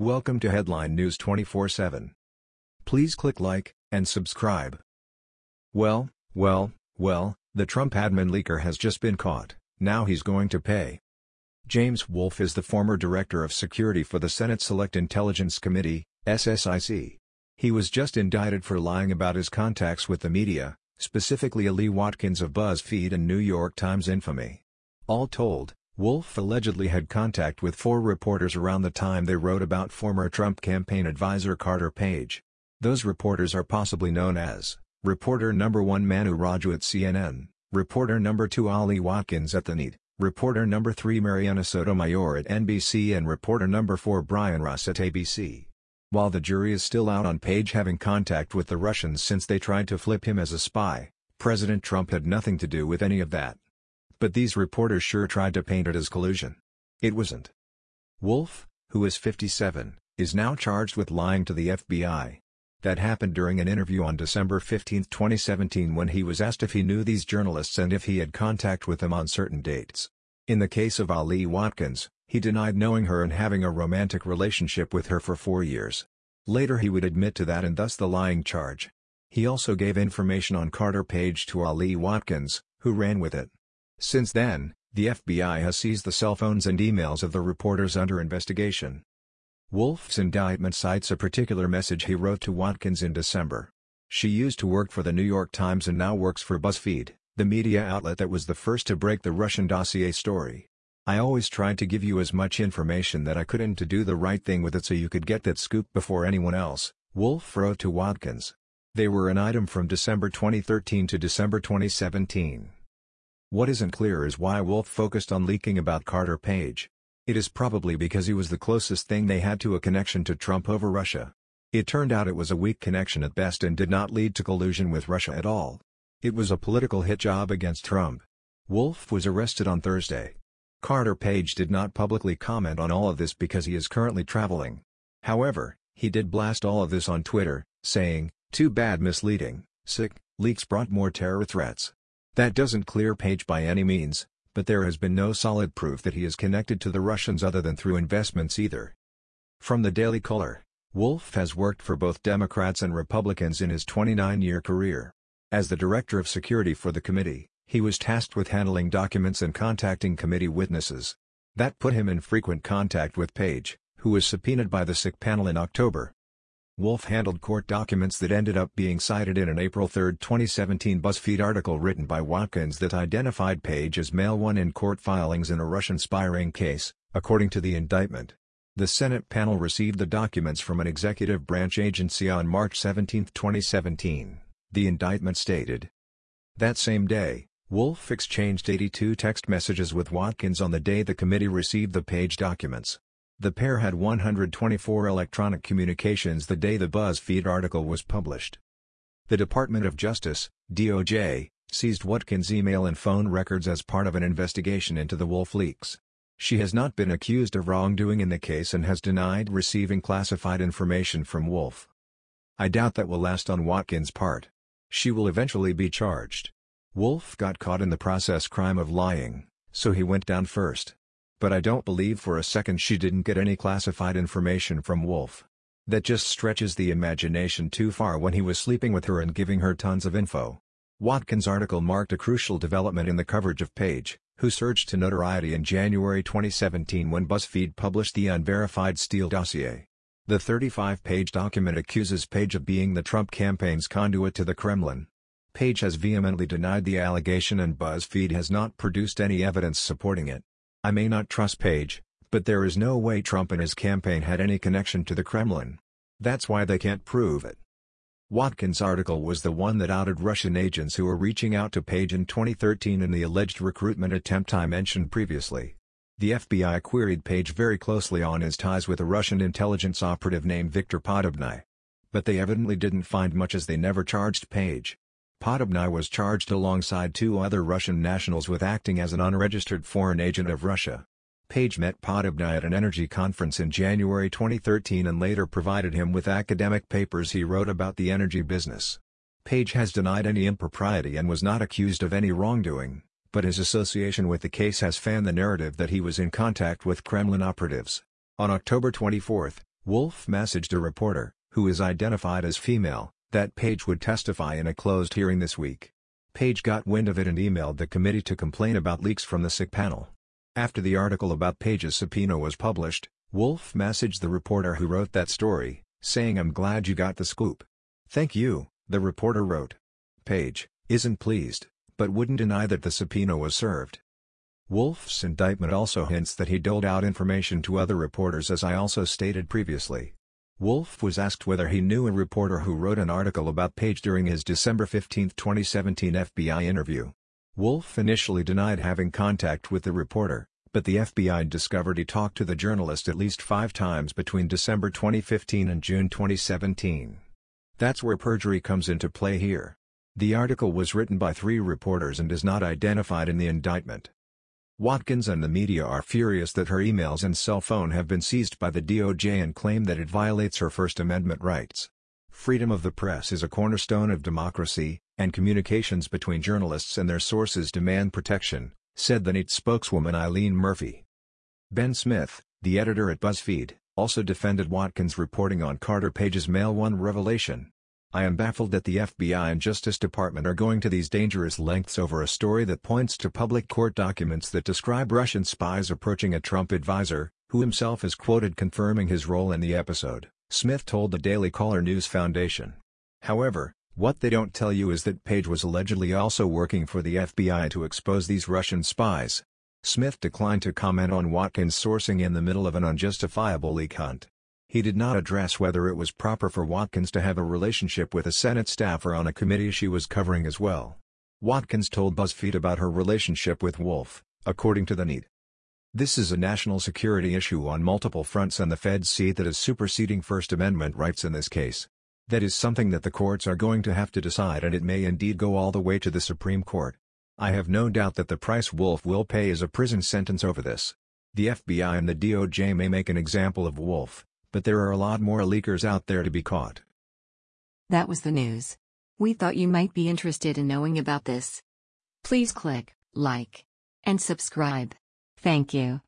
Welcome to Headline News 24/7. Please click like and subscribe. Well, well, well, the Trump admin leaker has just been caught. Now he's going to pay. James Wolfe is the former director of security for the Senate Select Intelligence Committee, SSIC. He was just indicted for lying about his contacts with the media, specifically Ali Watkins of BuzzFeed and New York Times infamy. All told, Wolfe allegedly had contact with four reporters around the time they wrote about former Trump campaign advisor Carter Page. Those reporters are possibly known as Reporter number 1 Manu Raju at CNN, Reporter number 2 Ali Watkins at The Need, Reporter number 3 Mariana Sotomayor at NBC and Reporter number 4 Brian Ross at ABC. While the jury is still out on Page having contact with the Russians since they tried to flip him as a spy, President Trump had nothing to do with any of that. But these reporters sure tried to paint it as collusion. It wasn't. Wolfe, who is 57, is now charged with lying to the FBI. That happened during an interview on December 15, 2017 when he was asked if he knew these journalists and if he had contact with them on certain dates. In the case of Ali Watkins, he denied knowing her and having a romantic relationship with her for four years. Later he would admit to that and thus the lying charge. He also gave information on Carter Page to Ali Watkins, who ran with it. Since then, the FBI has seized the cell phones and emails of the reporters under investigation. Wolfe's indictment cites a particular message he wrote to Watkins in December. She used to work for the New York Times and now works for BuzzFeed, the media outlet that was the first to break the Russian dossier story. I always tried to give you as much information that I could and to do the right thing with it so you could get that scoop before anyone else, Wolfe wrote to Watkins. They were an item from December 2013 to December 2017. What isn't clear is why Wolfe focused on leaking about Carter Page. It is probably because he was the closest thing they had to a connection to Trump over Russia. It turned out it was a weak connection at best and did not lead to collusion with Russia at all. It was a political hit job against Trump. Wolfe was arrested on Thursday. Carter Page did not publicly comment on all of this because he is currently traveling. However, he did blast all of this on Twitter, saying, too bad misleading, sick, leaks brought more terror threats. That doesn't clear Page by any means, but there has been no solid proof that he is connected to the Russians other than through investments either. From the Daily Caller, Wolfe has worked for both Democrats and Republicans in his 29-year career. As the Director of Security for the committee, he was tasked with handling documents and contacting committee witnesses. That put him in frequent contact with Page, who was subpoenaed by the SIC panel in October. Wolfe handled court documents that ended up being cited in an April 3, 2017 BuzzFeed article written by Watkins that identified Page as male one in court filings in a Russian spying case, according to the indictment. The Senate panel received the documents from an executive branch agency on March 17, 2017, the indictment stated. That same day, Wolfe exchanged 82 text messages with Watkins on the day the committee received the Page documents. The pair had 124 electronic communications the day the BuzzFeed article was published. The Department of Justice, DOJ, seized Watkins' email and phone records as part of an investigation into the Wolfe leaks. She has not been accused of wrongdoing in the case and has denied receiving classified information from Wolfe. I doubt that will last on Watkins' part. She will eventually be charged. Wolfe got caught in the process crime of lying, so he went down first but I don't believe for a second she didn't get any classified information from Wolfe. That just stretches the imagination too far when he was sleeping with her and giving her tons of info. Watkins' article marked a crucial development in the coverage of Page, who surged to notoriety in January 2017 when BuzzFeed published the unverified Steele dossier. The 35-page document accuses Page of being the Trump campaign's conduit to the Kremlin. Page has vehemently denied the allegation and BuzzFeed has not produced any evidence supporting it. I may not trust Page, but there is no way Trump and his campaign had any connection to the Kremlin. That's why they can't prove it. Watkins' article was the one that outed Russian agents who were reaching out to Page in 2013 in the alleged recruitment attempt I mentioned previously. The FBI queried Page very closely on his ties with a Russian intelligence operative named Viktor Podobny. But they evidently didn't find much as they never charged Page. Podobny was charged alongside two other Russian nationals with acting as an unregistered foreign agent of Russia. Page met Podobny at an energy conference in January 2013 and later provided him with academic papers he wrote about the energy business. Page has denied any impropriety and was not accused of any wrongdoing, but his association with the case has fanned the narrative that he was in contact with Kremlin operatives. On October 24, Wolfe messaged a reporter, who is identified as female, that Page would testify in a closed hearing this week. Page got wind of it and emailed the committee to complain about leaks from the SIC panel. After the article about Page's subpoena was published, Wolfe messaged the reporter who wrote that story, saying I'm glad you got the scoop. Thank you, the reporter wrote. Page, isn't pleased, but wouldn't deny that the subpoena was served. Wolfe's indictment also hints that he doled out information to other reporters as I also stated previously. Wolfe was asked whether he knew a reporter who wrote an article about Page during his December 15, 2017 FBI interview. Wolfe initially denied having contact with the reporter, but the FBI discovered he talked to the journalist at least five times between December 2015 and June 2017. That's where perjury comes into play here. The article was written by three reporters and is not identified in the indictment. Watkins and the media are furious that her emails and cell phone have been seized by the DOJ and claim that it violates her First Amendment rights. Freedom of the press is a cornerstone of democracy, and communications between journalists and their sources demand protection, said the NYT spokeswoman Eileen Murphy. Ben Smith, the editor at BuzzFeed, also defended Watkins' reporting on Carter Page's Male 1 revelation. I am baffled that the FBI and Justice Department are going to these dangerous lengths over a story that points to public court documents that describe Russian spies approaching a Trump advisor, who himself is quoted confirming his role in the episode, Smith told the Daily Caller News Foundation. However, what they don't tell you is that Page was allegedly also working for the FBI to expose these Russian spies. Smith declined to comment on Watkins' sourcing in the middle of an unjustifiable leak hunt. He did not address whether it was proper for Watkins to have a relationship with a Senate staffer on a committee she was covering as well. Watkins told BuzzFeed about her relationship with Wolfe, according to the NYT. This is a national security issue on multiple fronts and the feds see that as superseding First Amendment rights in this case. That is something that the courts are going to have to decide and it may indeed go all the way to the Supreme Court. I have no doubt that the price Wolfe will pay is a prison sentence over this. The FBI and the DOJ may make an example of Wolfe, but there are a lot more leakers out there to be caught. That was the news. We thought you might be interested in knowing about this. Please click like and subscribe. Thank you.